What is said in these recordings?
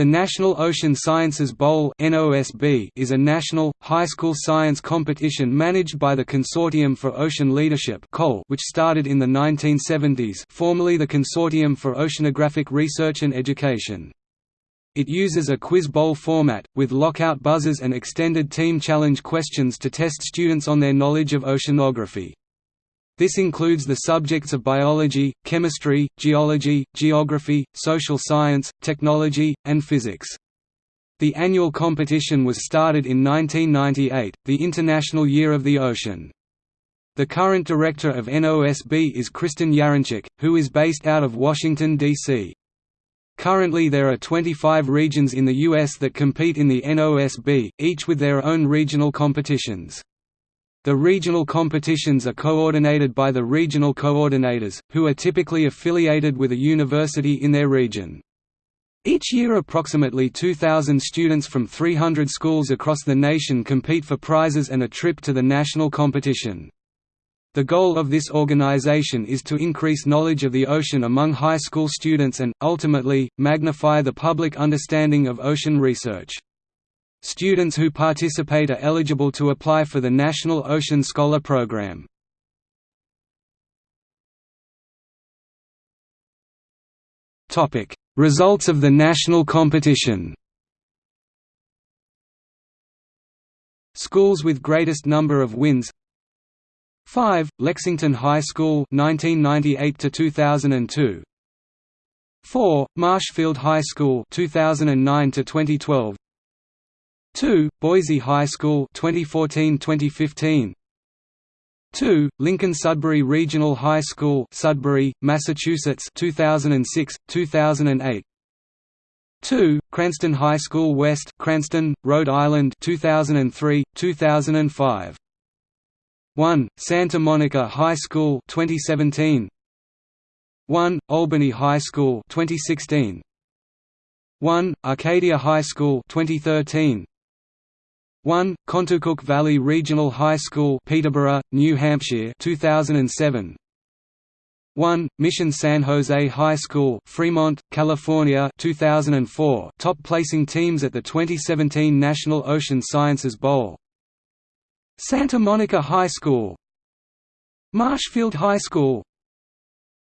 The National Ocean Sciences Bowl is a national, high school science competition managed by the Consortium for Ocean Leadership which started in the 1970s formerly the Consortium for Oceanographic Research and Education. It uses a quiz bowl format, with lockout buzzers and extended team challenge questions to test students on their knowledge of oceanography. This includes the subjects of biology, chemistry, geology, geography, social science, technology, and physics. The annual competition was started in 1998, the International Year of the Ocean. The current director of NOSB is Kristen Yarincik, who is based out of Washington, D.C. Currently there are 25 regions in the U.S. that compete in the NOSB, each with their own regional competitions. The regional competitions are coordinated by the regional coordinators, who are typically affiliated with a university in their region. Each year approximately 2,000 students from 300 schools across the nation compete for prizes and a trip to the national competition. The goal of this organization is to increase knowledge of the ocean among high school students and, ultimately, magnify the public understanding of ocean research. Students who participate are eligible to apply for the National Ocean Scholar Program. Results of the national competition Schools with greatest number of wins 5. Lexington High School 1998 to 2002 4. Marshfield High School 2009 to 2012 2. Boise High School 2014-2015 2. Lincoln Sudbury Regional High School Sudbury, Massachusetts 2006, 2008 2. Cranston High School West Cranston, Rhode Island 2003, 2005 1. Santa Monica High School 2017 1. Albany High School 2016 1. Arcadia High School 2013 1. Contoocook Valley Regional High School Peterborough, New Hampshire 2007 1. Mission San Jose High School Fremont, California 2004 top placing teams at the 2017 National Ocean Sciences Bowl Santa Monica High School Marshfield High School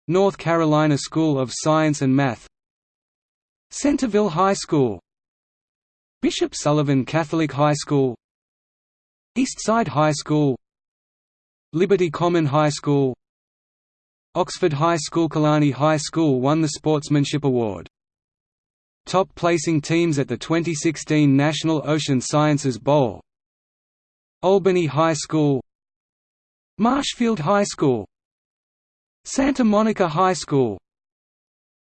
North Carolina School of Science and Math Centerville High School Bishop Sullivan Catholic High School Eastside High School Liberty Common High School Oxford High School Killarney High School won the Sportsmanship Award. Top placing teams at the 2016 National Ocean Sciences Bowl Albany High School Marshfield High School Santa Monica High School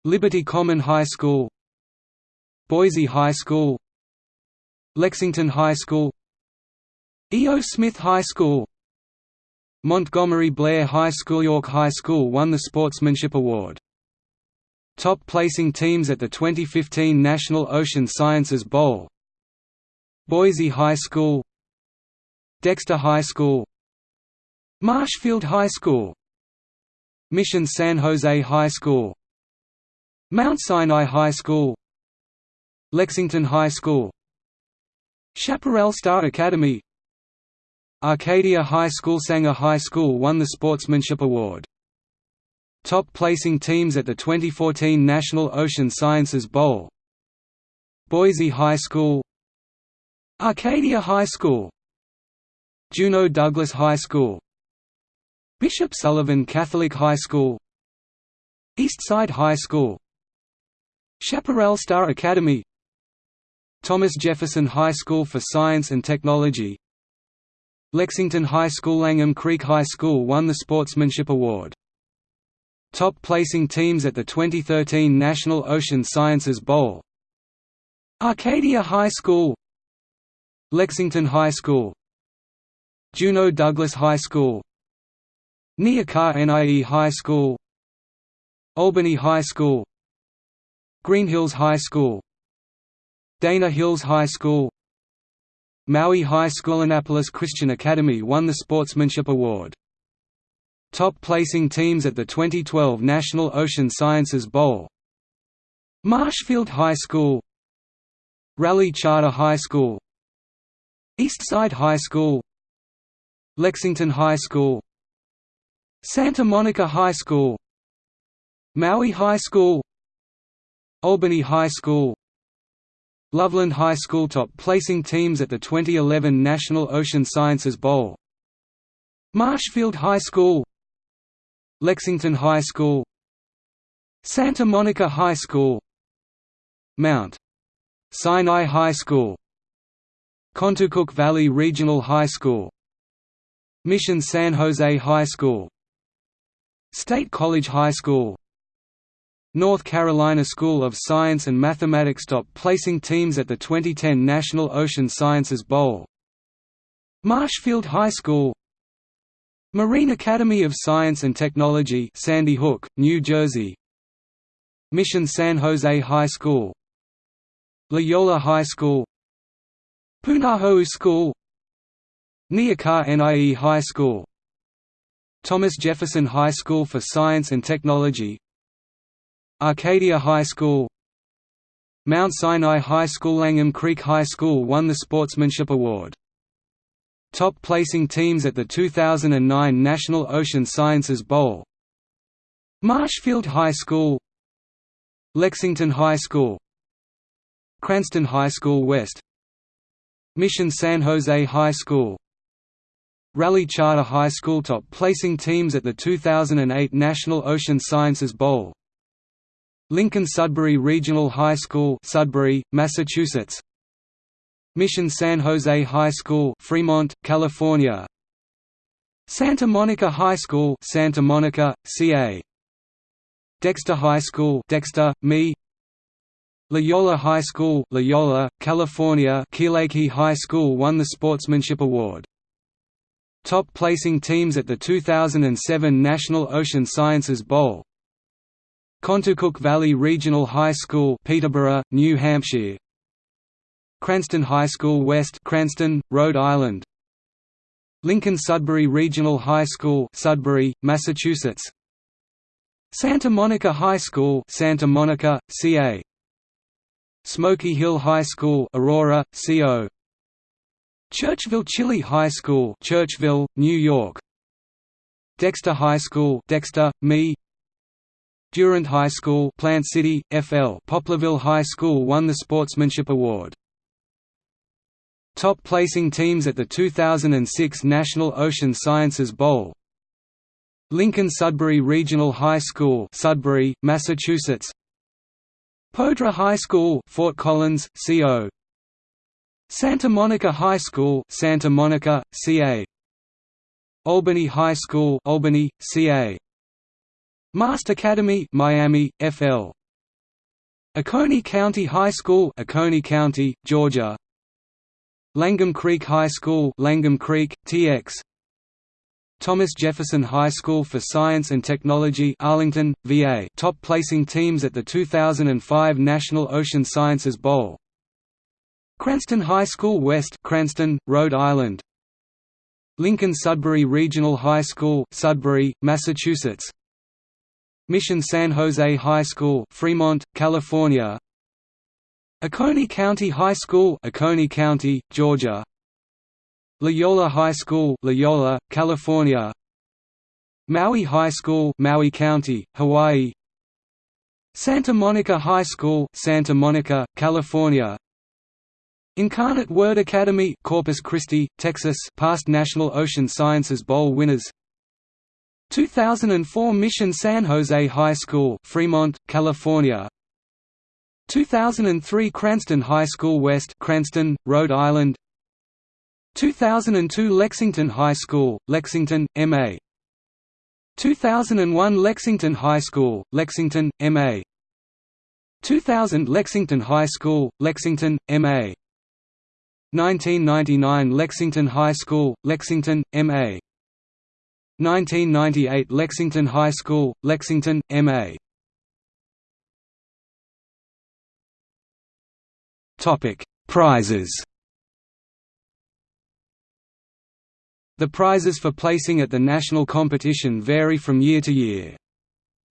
Liberty Common High School Boise High School Lexington High School E. O. Smith High School Montgomery Blair High School York High School won the Sportsmanship Award. Top placing teams at the 2015 National Ocean Sciences Bowl Boise High School Dexter High School Marshfield High School Mission San Jose High School Mount Sinai High School Lexington High School Chaparral Star Academy. Arcadia High School Sanger High School won the Sportsmanship Award. Top placing teams at the 2014 National Ocean Sciences Bowl. Boise High School. Arcadia High School. Juneau Douglas High School. Bishop Sullivan Catholic High School. Eastside High School. Chaparral Star Academy Thomas Jefferson High School for Science and Technology. Lexington High School Langham Creek High School won the Sportsmanship Award. Top placing teams at the 2013 National Ocean Sciences Bowl. Arcadia High School. Lexington High School. Juneau Douglas High School. Neah-Kah-Nie High School. Albany High School. Green Hills High School Dana Hills High School. Maui High School Annapolis Christian Academy won the Sportsmanship Award. Top placing teams at the 2012 National Ocean Sciences Bowl. Marshfield High School. Raleigh Charter High School. Eastside High School. Lexington High School. Santa Monica High School. Maui High School. Albany High School Loveland High School top placing teams at the 2011 National Ocean Sciences Bowl. Marshfield High School. Lexington High School. Santa Monica High School. Mount Sinai High School. Contoocook Valley Regional High School. Mission San Jose High School. State College High School North Carolina School of Science and Mathematics top placing teams at the 2010 National Ocean Sciences Bowl. Marshfield High School Marine Academy of Science and Technology Sandy Hook, New Jersey. Mission San Jose High School Loyola High School Punahou School Neah-Kah-Nie High School. Thomas Jefferson High School for Science and Technology Arcadia High School Mount Sinai High School Langham Creek High School won the Sportsmanship Award. Top placing teams at the 2009 National Ocean Sciences Bowl Marshfield High School Lexington High School Cranston High School West Mission San Jose High School Raleigh Charter High School top placing teams at the 2008 National Ocean Sciences Bowl Lincoln Sudbury Regional High School Sudbury, Massachusetts. Mission San Jose High School Fremont, California. Santa Monica High School Santa Monica, CA Dexter High School Dexter, ME. Loyola High School Loyola, California Kealakehe High School won the Sportsmanship Award. Top placing teams at the 2007 National Ocean Sciences Bowl Contoocook Valley Regional High School Peterborough, New Hampshire. Cranston High School West Cranston, Rhode Island. Lincoln Sudbury Regional High School Sudbury, Massachusetts. Santa Monica High School Santa Monica, CA Smoky Hill High School Aurora, CO Churchville Chili High School Churchville, New York. Dexter High School Dexter, ME Durant High School Plant City, FL Poplarville High School won the Sportsmanship Award. Top placing teams at the 2006 National Ocean Sciences Bowl Lincoln Sudbury Regional High School Sudbury, Massachusetts Poudre High School, Fort Collins, CO. Santa Monica High School, Santa Monica, CA. Albany High School, Albany, CA. Mast Academy, Miami, FL. Oconee County High School, Oconee County, Georgia. Langham Creek High School, Langham Creek, TX. Thomas Jefferson High School for Science and Technology Arlington, VA top placing teams at the 2005 National Ocean Sciences Bowl Cranston High School West Cranston, Rhode Island Lincoln Sudbury Regional High School Sudbury, Massachusetts Mission San Jose High School Fremont, California. Oconee County High School Oconee County, Georgia. Loyola High School Loyola, California. Maui High School Maui County, Hawaii. Santa Monica High School Santa Monica, California. Incarnate Word Academy Corpus Christi, Texas past National Ocean Sciences Bowl winners 2004 Mission San Jose High School Fremont, California 2003 Cranston High School West Cranston, Rhode Island 2002 Lexington High School, Lexington, M.A. 2001 Lexington High School, Lexington, M.A. 2000 Lexington High School, Lexington, M.A. 1999 Lexington High School, Lexington, M.A. 1998 Lexington High School, Lexington, M.A. Prizes The prizes for placing at the national competition vary from year to year.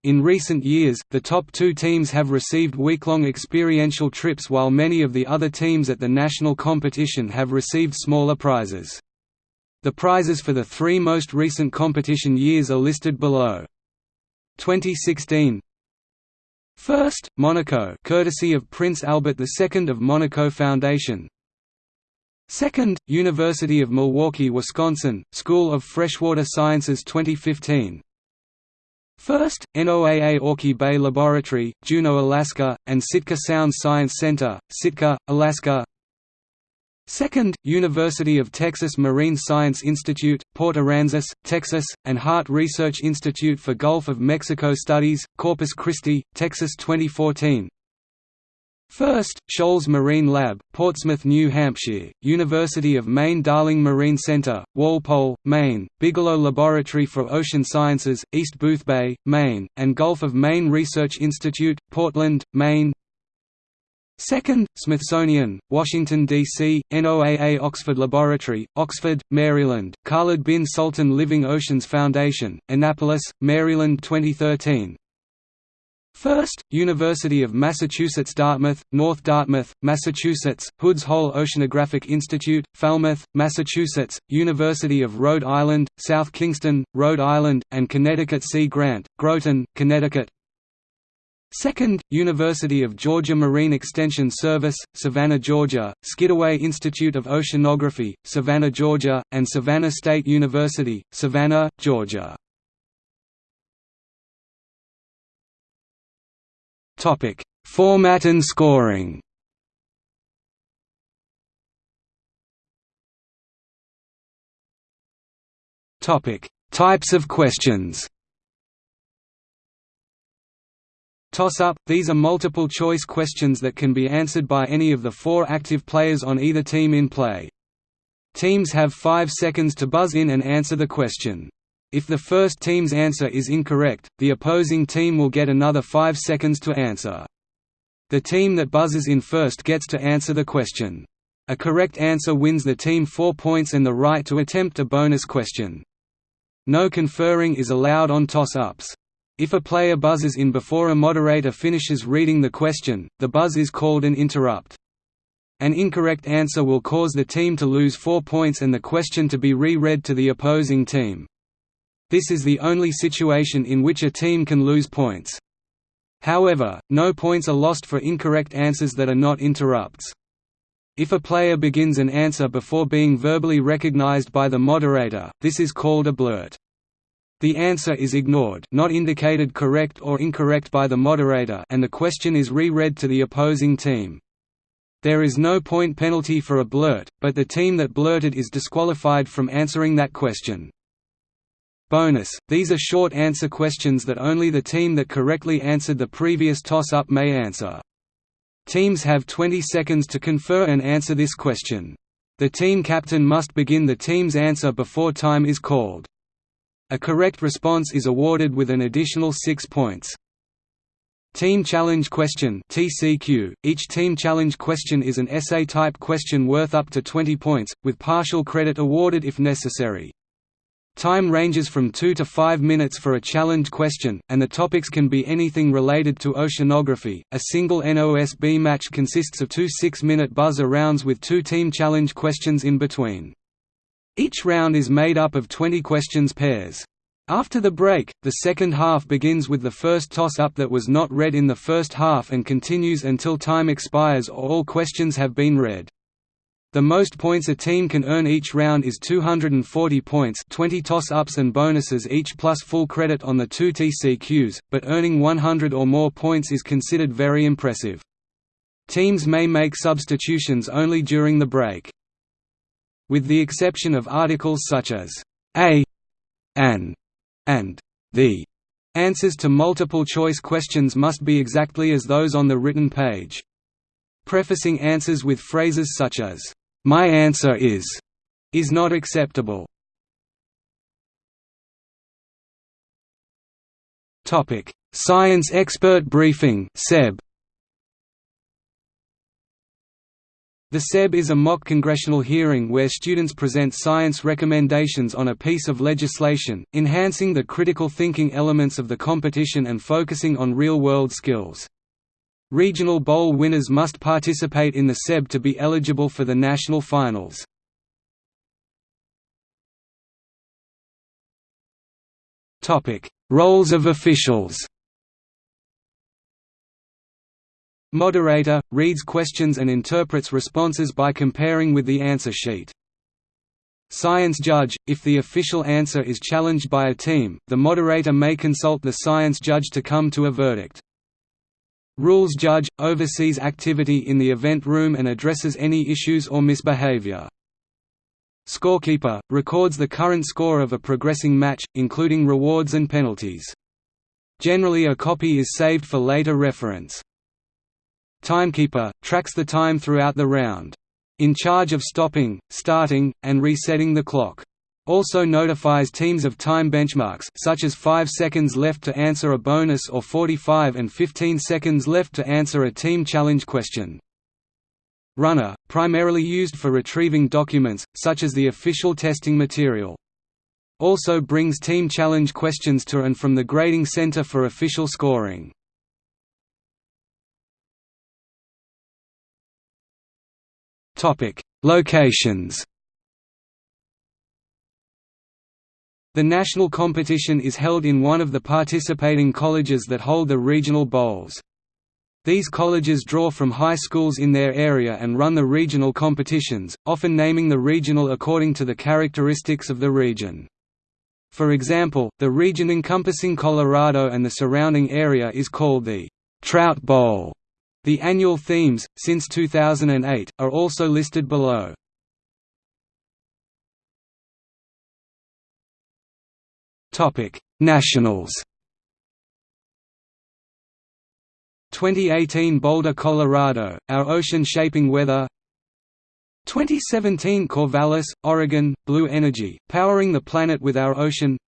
In recent years, the top two teams have received week-long experiential trips while many of the other teams at the national competition have received smaller prizes. The prizes for the three most recent competition years are listed below. 2016 First, Monaco courtesy of Prince Albert II of Monaco Foundation. Second, University of Milwaukee, Wisconsin, School of Freshwater Sciences 2015 First, NOAA Auke Bay Laboratory, Juneau, Alaska, and Sitka Sound Science Center, Sitka, Alaska Second, University of Texas Marine Science Institute, Port Aransas, Texas, and Harte Research Institute for Gulf of Mexico Studies, Corpus Christi, Texas 2014 First, Shoals Marine Lab, Portsmouth, New Hampshire, University of Maine Darling Marine Center, Walpole, Maine, Bigelow Laboratory for Ocean Sciences, East Boothbay, Maine, and Gulf of Maine Research Institute, Portland, Maine Second, Smithsonian, Washington, D.C., NOAA Oxford Laboratory, Oxford, Maryland, Khalid bin Sultan Living Oceans Foundation, Annapolis, Maryland 2013 First, University of Massachusetts Dartmouth, North Dartmouth, Massachusetts, Woods Hole Oceanographic Institute, Falmouth, Massachusetts, University of Rhode Island, South Kingstown, Rhode Island, and Connecticut Sea Grant, Groton, Connecticut Second, University of Georgia Marine Extension Service, Savannah, Georgia, Skidaway Institute of Oceanography, Savannah, Georgia, and Savannah State University, Savannah, Georgia Topic: Format and scoring. Topic: Types of questions. Toss-up – These are multiple-choice questions that can be answered by any of the four active players on either team in play. Teams have five seconds to buzz in and answer the question. If the first team's answer is incorrect, the opposing team will get another 5 seconds to answer. The team that buzzes in first gets to answer the question. A correct answer wins the team 4 points and the right to attempt a bonus question. No conferring is allowed on toss-ups. If a player buzzes in before a moderator finishes reading the question, the buzz is called an interrupt. An incorrect answer will cause the team to lose 4 points and the question to be re-read to the opposing team. This is the only situation in which a team can lose points. However, no points are lost for incorrect answers that are not interrupts. If a player begins an answer before being verbally recognized by the moderator, this is called a blurt. The answer is ignored not indicated correct or incorrect by the moderator and the question is re-read to the opposing team. There is no point penalty for a blurt, but the team that blurted is disqualified from answering that question. Bonus – These are short answer questions that only the team that correctly answered the previous toss-up may answer. Teams have 20 seconds to confer and answer this question. The team captain must begin the team's answer before time is called. A correct response is awarded with an additional 6 points. Team Challenge Question (TCQ). Each Team Challenge question is an essay-type question worth up to 20 points, with partial credit awarded if necessary. Time ranges from 2 to 5 minutes for a challenge question, and the topics can be anything related to oceanography. A single NOSB match consists of two 6 minute buzzer rounds with two team challenge questions in between. Each round is made up of 20 questions pairs. After the break, the second half begins with the first toss-up that was not read in the first half and continues until time expires or all questions have been read. The most points a team can earn each round is 240 points 20 toss-ups and bonuses each plus full credit on the two TCQs, but earning 100 or more points is considered very impressive. Teams may make substitutions only during the break. With the exception of articles such as a, an, and the, answers to multiple-choice questions must be exactly as those on the written page. Prefacing answers with phrases such as, "'My answer is' is not acceptable. Science Expert Briefing SEB The SEB is a mock congressional hearing where students present science recommendations on a piece of legislation, enhancing the critical thinking elements of the competition and focusing on real-world skills. Regional bowl winners must participate in the SEB to be eligible for the national finals. Roles of officials Moderator – reads questions and interprets responses by comparing with the answer sheet. Science judge – if the official answer is challenged by a team, the moderator may consult the science judge to come to a verdict. Rules judge – oversees activity in the event room and addresses any issues or misbehavior. Scorekeeper – records the current score of a progressing match, including rewards and penalties. Generally a copy is saved for later reference. Timekeeper, tracks the time throughout the round. In charge of stopping, starting, and resetting the clock. Also notifies teams of time benchmarks such as 5 seconds left to answer a bonus or 45 and 15 seconds left to answer a team challenge question. Runner, primarily used for retrieving documents, such as the official testing material. Also brings team challenge questions to and from the grading center for official scoring. Topic: Locations. The national competition is held in one of the participating colleges that hold the regional bowls. These colleges draw from high schools in their area and run the regional competitions, often naming the regional according to the characteristics of the region. For example, the region encompassing Colorado and the surrounding area is called the Trout Bowl. The annual themes, since 2008, are also listed below. Nationals. 2018 Boulder, Colorado, Our Ocean Shaping Weather. 2017 Corvallis, Oregon, Blue Energy, Powering the Planet with Our Ocean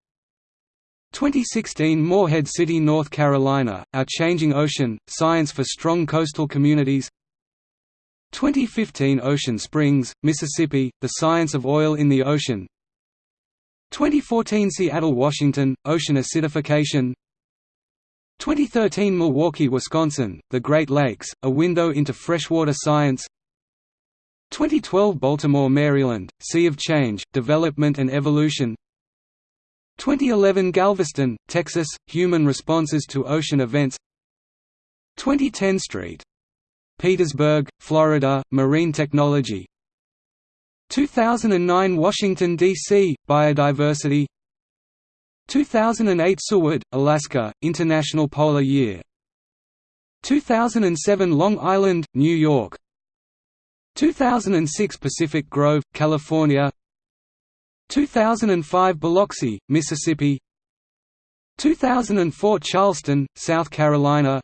2016 Morehead City, North Carolina, Our Changing Ocean, Science for Strong Coastal Communities. 2015 Ocean Springs, Mississippi, The Science of Oil in the Ocean. 2014 Seattle, Washington, Ocean Acidification. 2013 Milwaukee, Wisconsin, The Great Lakes, A Window into Freshwater Science. 2012 Baltimore, Maryland, Sea of Change, Development and Evolution 2011 Galveston, Texas, Human Responses to Ocean Events 2010 St. Petersburg, Florida, Marine Technology 2009 Washington, D.C., Biodiversity 2008 Seward, Alaska, International Polar Year 2007 Long Island, New York 2006 Pacific Grove, California 2005 Biloxi, Mississippi. 2004 Charleston, South Carolina.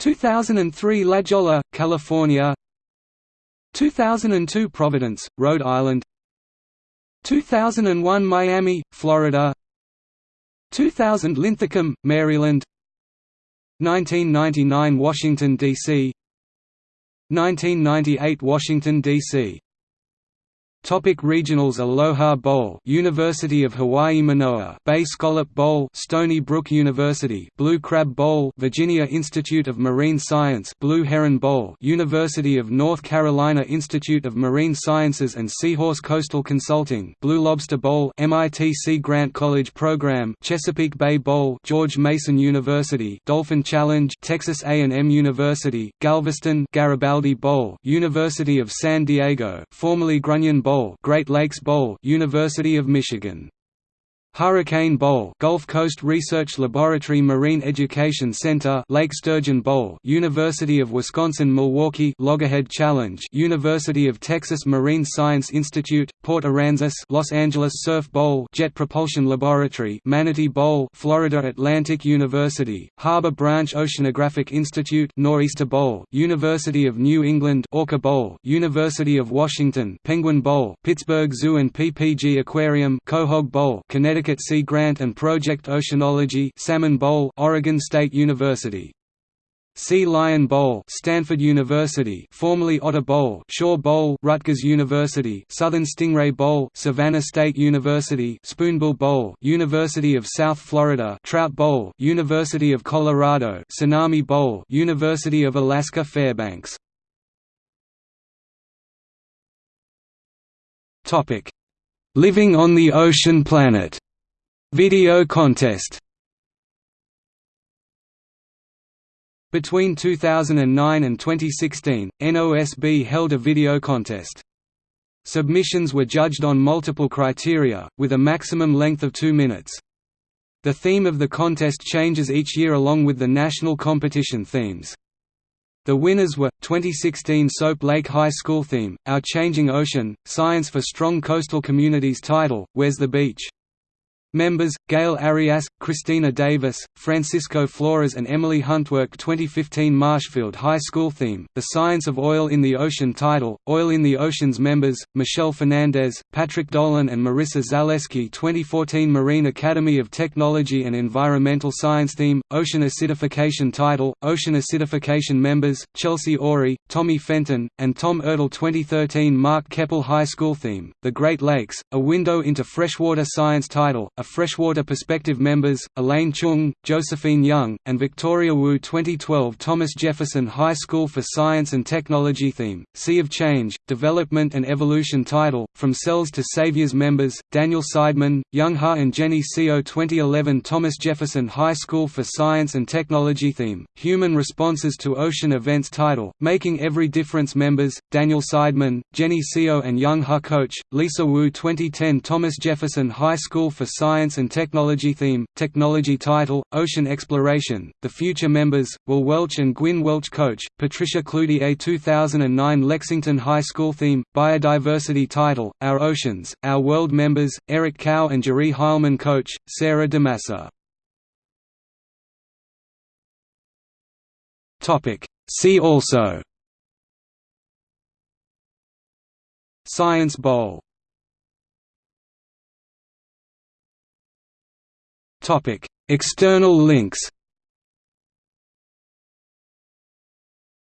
2003 La Jolla, California. 2002 Providence, Rhode Island. 2001 Miami, Florida. 2000 Linthicum, Maryland. 1999 Washington, D.C. 1998 Washington, D.C. Topic regionals Aloha Bowl University of Hawaii Manoa. Bay Scallop Bowl Stony Brook University. Blue Crab Bowl Virginia Institute of Marine Science. Blue Heron Bowl University of North Carolina Institute of Marine Sciences and Seahorse Coastal Consulting. Blue Lobster Bowl MIT Sea Grant College Program. Chesapeake Bay Bowl George Mason University. Dolphin Challenge Texas A&M University. Galveston Garibaldi Bowl University of San Diego. Formerly Grunion Bowl Bowl, Great Lakes Bowl, University of Michigan. Hurricane Bowl, Gulf Coast Research Laboratory Marine Education Center, Lake Sturgeon Bowl, University of Wisconsin-Milwaukee, Loggerhead Challenge, University of Texas Marine Science Institute, Port Aransas, Los Angeles Surf Bowl, Jet Propulsion Laboratory, Manatee Bowl, Florida Atlantic University, Harbor Branch Oceanographic Institute, Nor'easter Bowl, University of New England, Orca Bowl, University of Washington, Penguin Bowl, Pittsburgh Zoo and PPG Aquarium, Quahog Bowl, Connecticut Connecticut Sea Grant and Project Oceanology Salmon Bowl Oregon State University. Sea Lion Bowl Stanford University formerly Otter Bowl Shore Bowl Rutgers University Southern Stingray Bowl Savannah State University Spoonbill Bowl University of South Florida Trout Bowl University of Colorado Tsunami Bowl University of Alaska Fairbanks. Topic. Living on the Ocean Planet Video contest Between 2009 and 2016, NOSB held a video contest. Submissions were judged on multiple criteria, with a maximum length of two minutes. The theme of the contest changes each year along with the national competition themes. The winners were, 2016 Soap Lake High School theme, Our Changing Ocean, Science for Strong Coastal Communities title, Where's the Beach? Members, Gail Arias, Christina Davis, Francisco Flores and Emily Huntwork 2015 Marshfield High School theme, The Science of Oil in the Ocean title, Oil in the Oceans members, Michelle Fernandez, Patrick Dolan and Marissa Zaleski 2014 Marine Academy of Technology and Environmental Science theme, Ocean Acidification title, Ocean Acidification members, Chelsea Ori, Tommy Fenton, and Tom Ertl 2013 Mark Keppel High School theme, The Great Lakes, A Window into Freshwater Science title, A Freshwater Perspective members, Elaine Chung, Josephine Young, and Victoria Wu 2012 Thomas Jefferson High School for Science and Technology theme, Sea of Change, Development and Evolution title, From Cells to Saviors members, Daniel Seidman, Young Ha and Jenny Seo 2011 Thomas Jefferson High School for Science and Technology theme, Human Responses to Ocean Events title, Making Every Difference members, Daniel Seidman, Jenny Co and Young Ha coach, Lisa Wu 2010 Thomas Jefferson High School for Science Science and Technology theme, Technology title, Ocean Exploration, The Future members, Will Welch and Gwyn Welch coach, Patricia Cloutier 2009 Lexington High School theme, Biodiversity title, Our Oceans, Our World members, Eric Cow and Jerry Heilman coach, Sarah DeMassa. See also. Science Bowl External links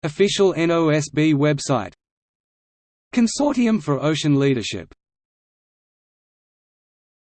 Official NOSB website. Consortium for Ocean Leadership